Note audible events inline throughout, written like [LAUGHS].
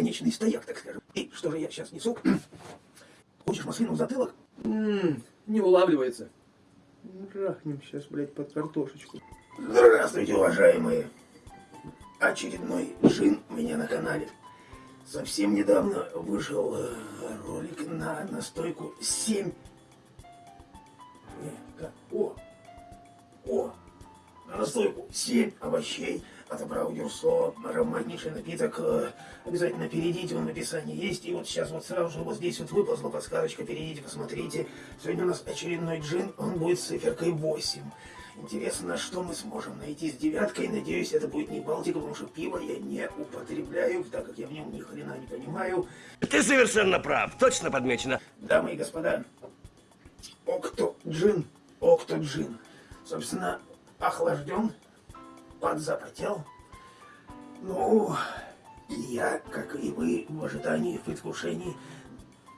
бесконечный стояк, так скажем. И что же я сейчас несу? [CLEARS THROAT] Хочешь маслину в затылок? Ммм, не улавливается. Рахнем сейчас, блядь, под картошечку. Здравствуйте, уважаемые. Очередной джин у меня на канале. Совсем недавно вышел э, ролик на настойку 7. Не, как? О! О! На настойку 7 овощей от Абрау Дюрсо. Ароматнейший напиток. Э, Обязательно перейдите, он в описании есть. И вот сейчас вот сразу же вот здесь вот выползла подсказочка. Перейдите, посмотрите. Сегодня у нас очередной джин. Он будет с циферкой 8. Интересно, что мы сможем найти с девяткой. Надеюсь, это будет не Балтика, потому что пиво я не употребляю, так как я в нем ни хрена не понимаю. Ты совершенно прав, точно подмечено. Дамы и господа, Окто Джин, Окто Джин, собственно, охлажден, подзапотел. Ну, и я, как и вы, в ожидании, в предвкушении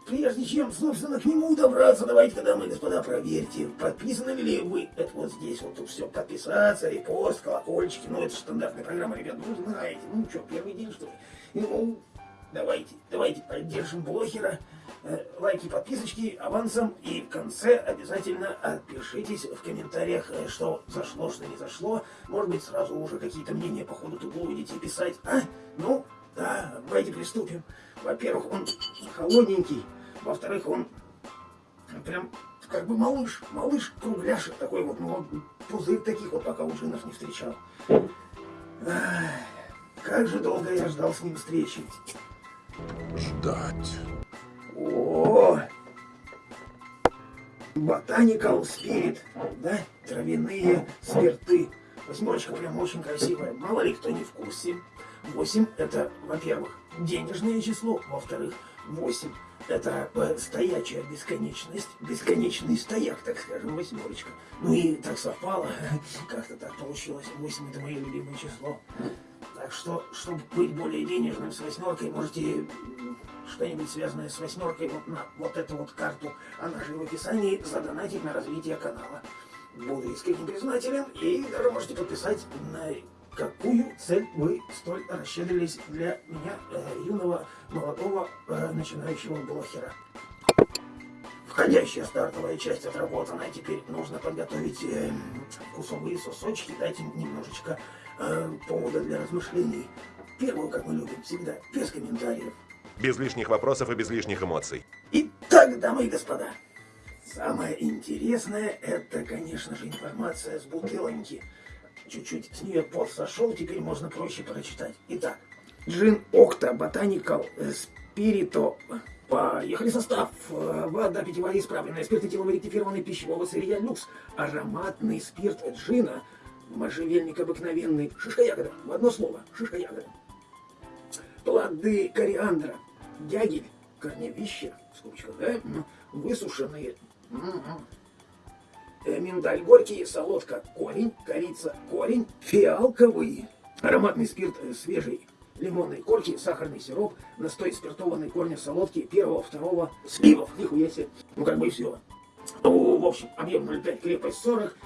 Прежде чем, собственно, к нему добраться, давайте, дамы господа, проверьте, подписаны ли вы. Это вот здесь вот тут все, подписаться, репост, колокольчики. Ну, это стандартная программа, ребят, ну, знаете. Ну, что, первый день, что ли? Ну, давайте, давайте поддержим блогера. Э, лайки, подписочки авансом. И в конце обязательно отпишитесь в комментариях, э, что зашло, что не зашло. Может быть, сразу уже какие-то мнения по ходу тут будете писать. А? Ну, да, давайте приступим. Во-первых, он холодненький. Во-вторых, он прям как бы малыш, малыш кругляшек такой вот, ну, пузырь таких вот пока у джинов не встречал. Ах, как же долго я ждал с ним встречи. Ждать. О, Ботаникал спирит, да, травяные спирты. Восьмерочка прям очень красивая. Мало ли кто не в курсе. 8 это, во-первых, денежное число, во-вторых, 8 это э, стоячая бесконечность, бесконечный стояк, так скажем, восьмерочка. Ну и так совпало, [LAUGHS] как-то так получилось, 8 это мое любимое число. Так что, чтобы быть более денежным с восьмеркой, можете что-нибудь связанное с восьмеркой вот на вот эту вот карту, она же в описании, задонатить на развитие канала. Буду искренне признателен и даже можете подписать на какую цель вы столь расщедрились для меня, э, юного, молодого, э, начинающего блогера. Входящая стартовая часть отработана, теперь нужно подготовить э, вкусовые сосочки, дать им немножечко э, повода для размышлений. Первую, как мы любим, всегда, без комментариев. Без лишних вопросов и без лишних эмоций. Итак, дамы и господа, самое интересное, это, конечно же, информация с бутылоньки чуть-чуть с нее пот сошел, теперь можно проще прочитать. Итак, Джин Окта Ботаникал Спирито. Поехали состав. Вода питьевая исправленная, спирт этиловый ректифированный пищевого сырья люкс, ароматный спирт джина, можжевельник обыкновенный, шишка ягода, в одно слово, шишка ягода. Плоды кориандра, дягель, корневища, скобочка, да, высушенные, Э, миндаль горький, солодка корень, корица корень, фиалковый, ароматный спирт э, свежий, лимонной корки, сахарный сироп, настой спиртованной корня солодки, первого, второго, сливов, нихуя себе, ну как бы и все. Ну, в общем, объем 0,5, крепость 40,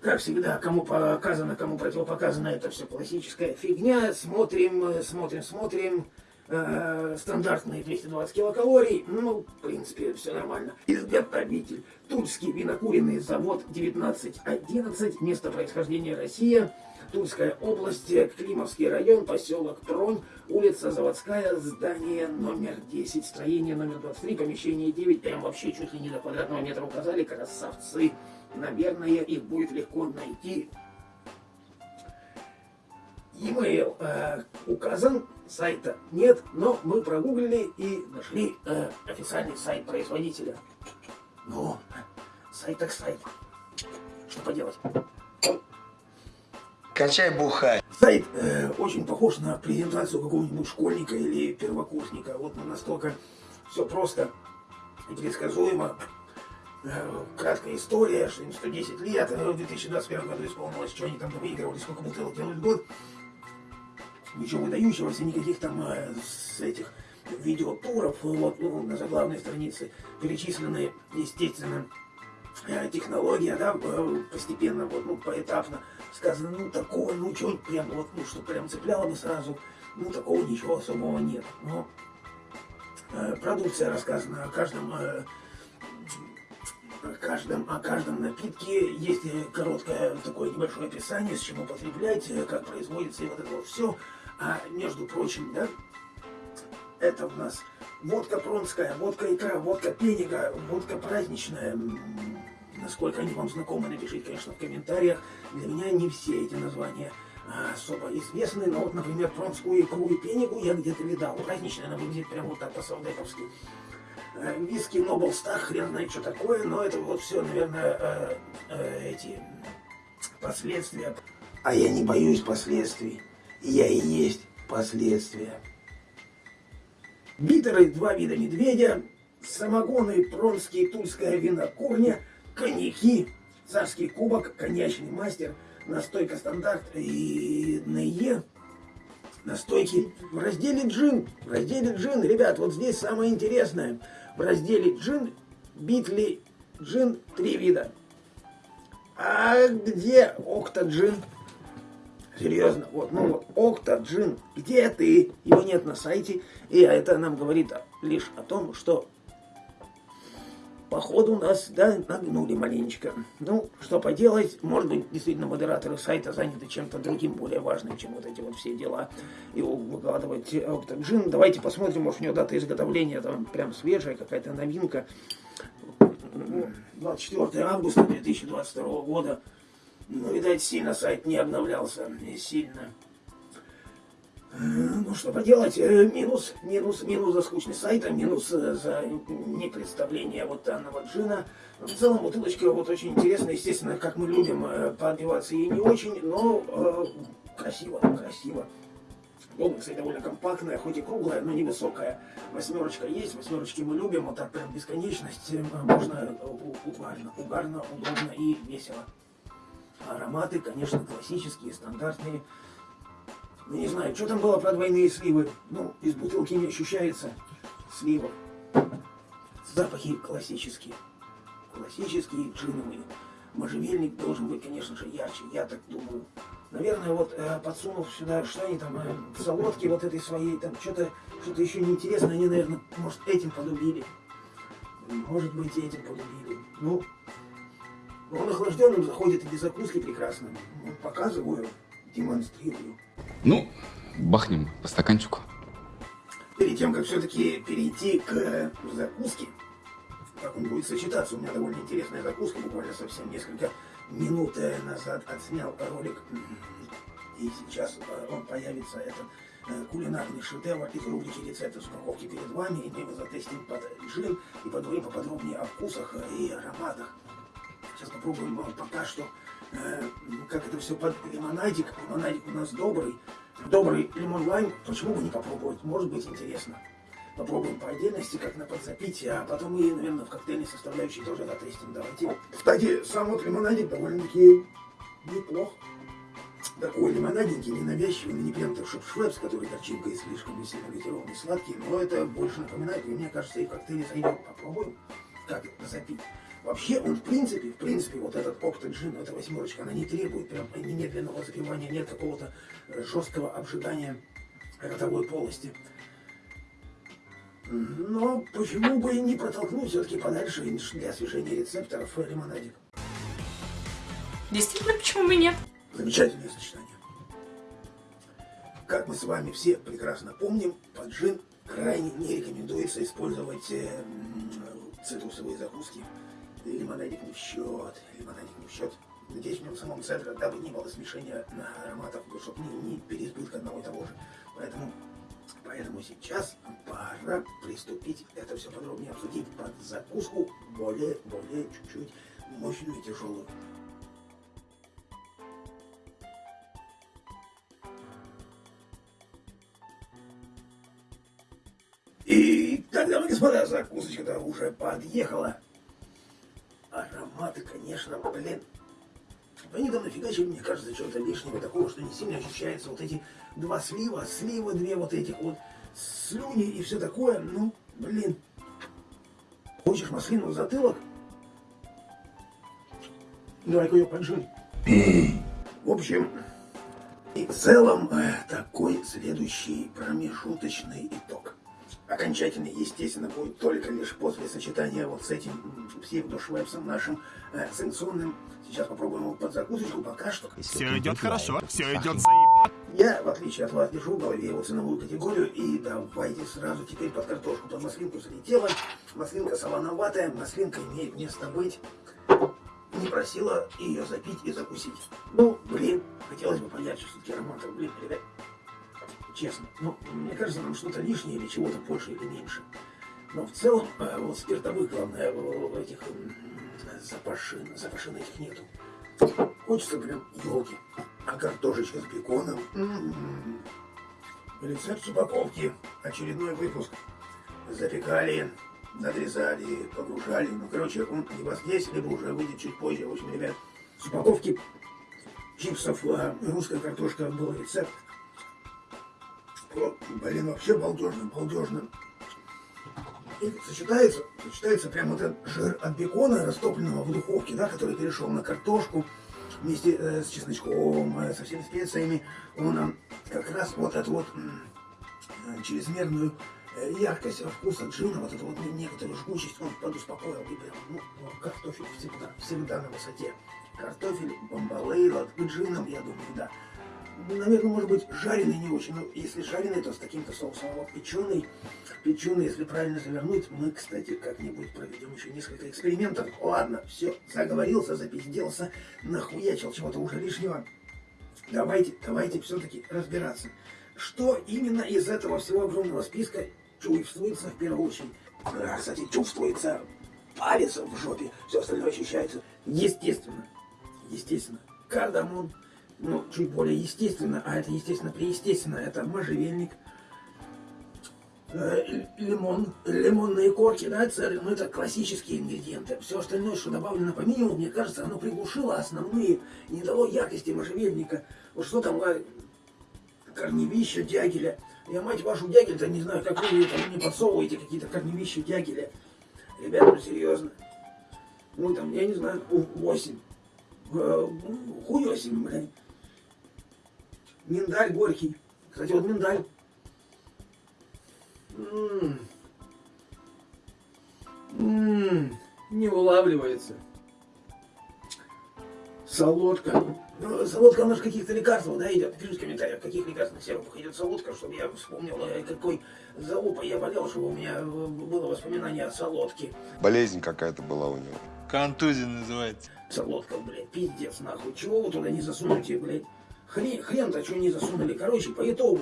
как всегда, кому показано, кому противопоказано, это все классическая фигня. Смотрим, э, смотрим, смотрим э, стандартные 220 килокалорий, ну, в принципе, все нормально. Изготовитель. Тульский винокуренный завод 1911, место происхождения Россия, Тульская область, Климовский район, поселок Тронь, улица Заводская, здание номер 10, строение номер 23, помещение 9, прям вообще чуть ли не до квадратного метра указали, красавцы. Наверное, их будет легко найти e-mail э, указан, сайта нет, но мы прогуглили и нашли э, официальный сайт производителя. Ну, сайт так сайт. Что поделать? Качай бухай. Сайт э, очень похож на презентацию какого-нибудь школьника или первокурсника. Вот настолько все просто и предсказуемо. Э, краткая история, что им 110 лет, в 2021 году исполнилось, что они там выигрывали, сколько бутылок делают в год ничего выдающегося, никаких там э, с этих видеотуров, вот, ну, на заглавной странице перечислены, естественно, э, технология, да, постепенно, вот, ну, поэтапно сказано, ну, такое, ну, что прям, вот, ну, что прям цепляло бы сразу, ну, такого ничего особого нет. Но э, продукция рассказана о каждом, э, о каждом, о каждом напитке. Есть э, короткое такое небольшое описание, с чем употреблять, э, как производится и вот это вот все. А между прочим, да, это у нас водка пронская, водка икра, водка пенига, водка праздничная. Насколько они вам знакомы, напишите, конечно, в комментариях. Для меня не все эти названия а, особо известны, но вот, например, пронскую икру и пенигу я где-то видал. Праздничная она выглядит прям вот так по-солдатовски. Э, Виски Нобл Стар, хрен знает, что такое, но это вот все, наверное, э, э, эти последствия. А я не боюсь последствий. Я и есть последствия. Битеры, два вида медведя, самогоны, пронские, тульская винокурня, коньяки, царский кубок, коньячный мастер, настойка стандарт и НЕ, настойки. В разделе джин, в разделе джин, ребят, вот здесь самое интересное. В разделе джин, битли, джин, три вида. А где окта-джин? Серьезно, вот, ну вот, Окта-Джин, где ты? Его нет на сайте, и это нам говорит лишь о том, что походу нас, да, нагнули маленечко. Ну, что поделать, может быть, действительно модераторы сайта заняты чем-то другим, более важным, чем вот эти вот все дела, и выкладывать Окта-Джин. Давайте посмотрим, может, у него дата изготовления там прям свежая, какая-то новинка. 24 августа 2022 года. Ну, видать, сильно сайт не обновлялся. Не сильно. Э, Ну, что поделать, э, минус, минус, минус за скучность сайта, минус э, за непредставление вот данного джина. В целом, бутылочка вот очень интересная, естественно, как мы любим, поотбиваться ей не очень, но э, красиво, красиво. Область, кстати, довольно компактная, хоть и круглая, но невысокая. Восьмерочка есть, восьмерочки мы любим, вот так прям бесконечность. Можно угарно, угарно, удобно и весело. Ароматы, конечно, классические, стандартные. Ну, не знаю, что там было про двойные сливы. Ну, из бутылки не ощущается сливов. Запахи классические. Классические, джиновые. Можжевельник должен быть, конечно же, ярче, я так думаю. Наверное, вот э, подсунув сюда, что они там, э, солодки вот этой своей, там что-то что еще неинтересное, они, наверное, может, этим полюбили. Может быть, этим полюбили. Ну, он охлажденным заходит и без закуски прекрасно. Ну, показываю, демонстрирую. Ну, бахнем по стаканчику. Перед тем, как все-таки перейти к закуске, как он будет сочетаться, у меня довольно интересная закуска, буквально совсем несколько минут э, назад отснял ролик, и сейчас э, он появится, это э, кулинарный шедевр из рубрики рецепты с упаковки перед вами, и мы его затестим под джин и поговорим поподробнее о вкусах и ароматах. Сейчас попробуем э, пока что, э, как это все под лимонадик. Лимонадик у нас добрый. Добрый лимон лайм. Почему бы не попробовать? Может быть интересно. Попробуем по отдельности, как на подзапитие, а потом и, наверное, в коктейльной составляющей тоже затестим. Давайте. Кстати, сам вот лимонадик довольно-таки неплох. Такой лимонаденький, ненавязчивый, не прям так шеп-швепс, который горчинкой слишком сильно газированный, сладкий, но это больше напоминает, и мне кажется, и в коктейле зайдет. Попробуем, как запить. Вообще, он в принципе, в принципе, вот этот опт джин, эта восьмерочка, она не требует прям немедленного запивания, нет какого-то жесткого обжигания ротовой полости. Но почему бы и не протолкнуть все-таки подальше для освежения рецепторов лимонадик. Действительно, почему бы нет? Замечательное сочетание. Как мы с вами все прекрасно помним, под джин крайне не рекомендуется использовать э, цитрусовые закуски. Лимонадик не в счет, лимонадик не в счет. Здесь в нем самом цедра, дабы не было смешения ароматов, чтобы не, не переизбытка одного и того же. Поэтому, поэтому сейчас пора приступить, это все подробнее обсудить под закуску, более, более чуть-чуть мощную и тяжелую. И тогда, господа, закусочка-то уже подъехала. Конечно, блин. Они там нафигачили, мне кажется, чего-то лишнего такого, что не сильно ощущается. Вот эти два слива, слива две вот этих вот, слюни и все такое. Ну, блин. Хочешь маслину в затылок? Давай-ка ее поджим. В общем, И в целом э, такой следующий промежуточный итог. Окончательный, естественно, будет только лишь после сочетания вот с этим псевдошвепсом нашим э, санкционным. Сейчас попробуем его под закусочку, пока что. Все идет хорошо, все идет Я, в отличие от вас, держу в голове его ценовую категорию. И давайте сразу теперь под картошку, под маслинку залетела. Маслинка солоноватая, маслинка имеет место быть. Не просила ее запить и закусить. Ну, блин, хотелось бы понять, что все-таки аромат, блин, ребят. Честно, ну, мне кажется, нам что-то лишнее или чего-то больше или меньше. Но в целом, э, вот спиртовых, главное, э, этих запашин, запашин этих нету. Хочется прям елки. А картошечка с беконом. Рецепт с упаковки. Очередной выпуск. Запекали, надрезали, погружали. Ну, короче, он либо здесь, либо уже выйдет чуть позже. В общем, ребят, с упаковки чипсов э, русская картошка был рецепт. Блин, вообще балдежно, балдежно. И сочетается, сочетается прям вот этот жир от бекона, растопленного в духовке, да, который перешел на картошку вместе э, с чесночком, э, со всеми специями. Он нам как раз вот эту вот э, чрезмерную э, яркость вкуса джина, вот эту вот не- некоторую жгучесть, он подуспокоил. И прям, ну, картофель всегда, всегда на высоте. Картофель, бомбалейла, джином, я думаю, да. Наверное, может быть, жареный не очень, но если жареный, то с каким-то соусом. Вот печеный, печеный, если правильно завернуть, мы, кстати, как-нибудь проведем еще несколько экспериментов. Ладно, все, заговорился, запизделся, нахуячил чего-то уже лишнего. Давайте, давайте все-таки разбираться. Что именно из этого всего огромного списка чувствуется в первую очередь? А, кстати, чувствуется палец в жопе, все остальное ощущается. Естественно, естественно, кардамон, ну, чуть более естественно, а это естественно преестественно, это можжевельник, э, лимон, лимонные корки, да, церы, ну, это классические ингредиенты. Все остальное, что добавлено по минимуму, мне кажется, оно приглушило основные, не дало яркости можжевельника. Вот что там, а, корневища дягеля. Я, мать вашу, дягель-то не знаю, как вы там мне подсовываете какие-то корневища дягеля. Ребята, ну серьезно. Ну там, я не знаю, 8. Хуёсим, блядь. Миндаль горький. Кстати, вот миндаль. М. М, Не улавливается. Солодка. Ну, солодка, она же каких-то лекарств, да, идет. Пишите в комментариях, в каких лекарственных сиропах идет солодка, чтобы я вспомнил, э, какой залупой я болел, чтобы у меня э, было воспоминание о солодке. Болезнь какая-то была у него. Контузия называется. Солодка, блядь, пиздец, нахуй. Чего вы туда не засунете, блядь? Хрен, хрен-то что не засунули. Короче, по итогу,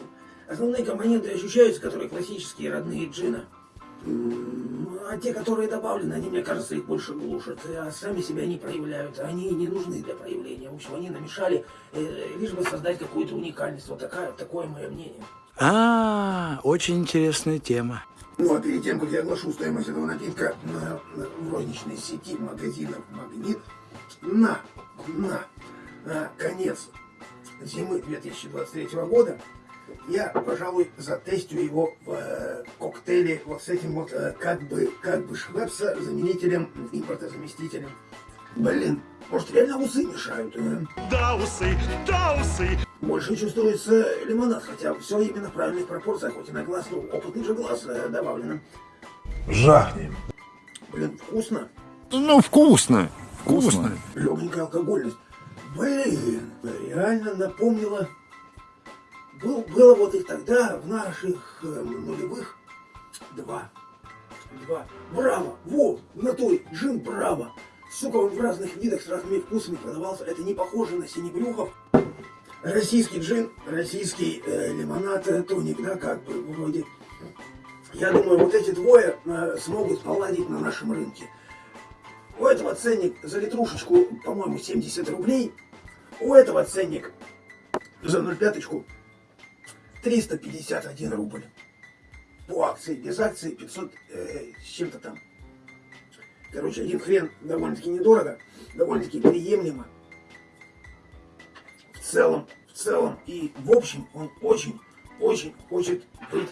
основные компоненты ощущаются, которые классические, родные джина. А те, которые добавлены, они, мне кажется, их больше глушат, а сами себя не проявляют. Они не нужны для проявления. В общем, они намешали, э, лишь бы создать какую-то уникальность. Вот такая, такое мое мнение. А, очень интересная тема. Ну а перед тем, как я оглашу стоимость этого напитка на, на- в розничной сети магазинов «Магнит», на, на, на конец зимы 2023 года, я, пожалуй, затестю его в э, коктейле вот с этим вот э, как бы, как бы швепса заменителем, импортозаместителем. Блин, может реально усы мешают? э? Даусы, даусы. Больше чувствуется лимонад, хотя все именно в правильных пропорциях, хоть и на глаз, ну, опытный же глаз э, добавлено. Жахнем. Блин, вкусно. Ну, вкусно. Вкусно. Легенькая алкогольность. Блин, реально напомнила. Был, было вот и тогда, в наших э, нулевых, два. Два. Браво! Во! В натуре! Джин Браво! Сука, он в разных видах с разными вкусами продавался. Это не похоже на синебрюхов. Российский джин, российский э, лимонад, э, тоник, да, как бы, вроде. Я думаю, вот эти двое э, смогут поладить на нашем рынке. У этого ценник за литрушечку, по-моему, 70 рублей. У этого ценник за 0,5 351 рубль. По акции, без акции 500 э, с чем-то там. Короче, один хрен довольно-таки недорого, довольно-таки приемлемо. В целом, в целом и в общем он очень-очень хочет быть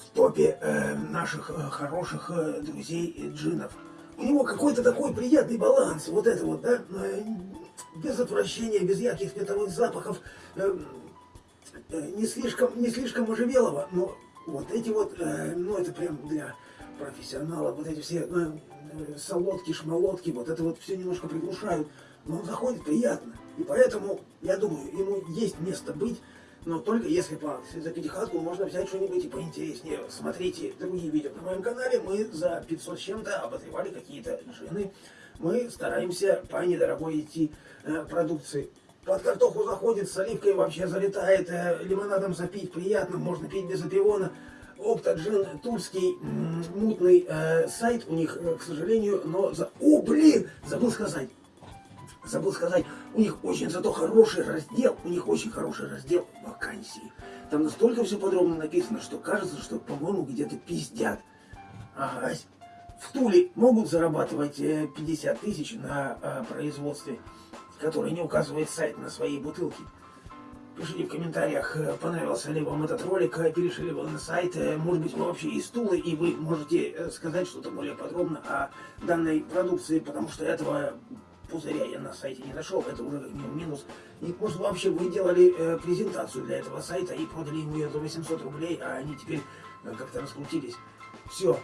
в топе э, наших э, хороших э, друзей э, джинов. У него какой-то такой приятный баланс, вот это вот, да, э, без отвращения, без ярких спиртовых запахов, эм, э, не слишком, не слишком можжевелого, но вот эти вот, э, ну это прям для профессионалов, вот эти все э, э, солодки, шмолотки, вот это вот все немножко приглушают, но он заходит приятно. И поэтому, я думаю, ему есть место быть, но только если по, за пятихатку можно взять что-нибудь и поинтереснее. Смотрите другие видео на моем канале, мы за 500 с чем-то обозревали какие-то джины. Мы стараемся по недорогой идти э, продукции. Под картоху заходит, с оливкой вообще залетает, э, лимонадом запить приятно, можно пить без опиона. Оптоджин, тульский, мутный э, сайт у них, э, к сожалению, но... За... О, блин, забыл сказать. Забыл сказать, у них очень зато хороший раздел, у них очень хороший раздел вакансий. Там настолько все подробно написано, что кажется, что, по-моему, где-то пиздят. Ага. В Туле могут зарабатывать э, 50 тысяч на э, производстве, который не указывает сайт на своей бутылке. Пишите в комментариях, э, понравился ли вам этот ролик, э, перешли ли вы на сайт, э, может быть, вы вообще из Тулы, и вы можете э, сказать что-то более подробно о данной продукции, потому что этого пузыря я на сайте не нашел, это уже как минус. И может вообще вы делали э, презентацию для этого сайта и продали ему ее за 800 рублей, а они теперь э, как-то раскрутились. Все,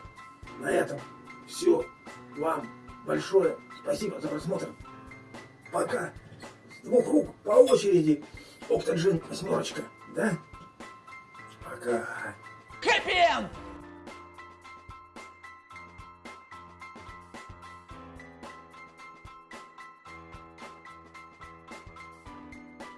на этом все. Вам большое спасибо за просмотр. Пока. С двух рук по очереди. Октоджин восьмерочка, да? Пока. Хэппи-энд!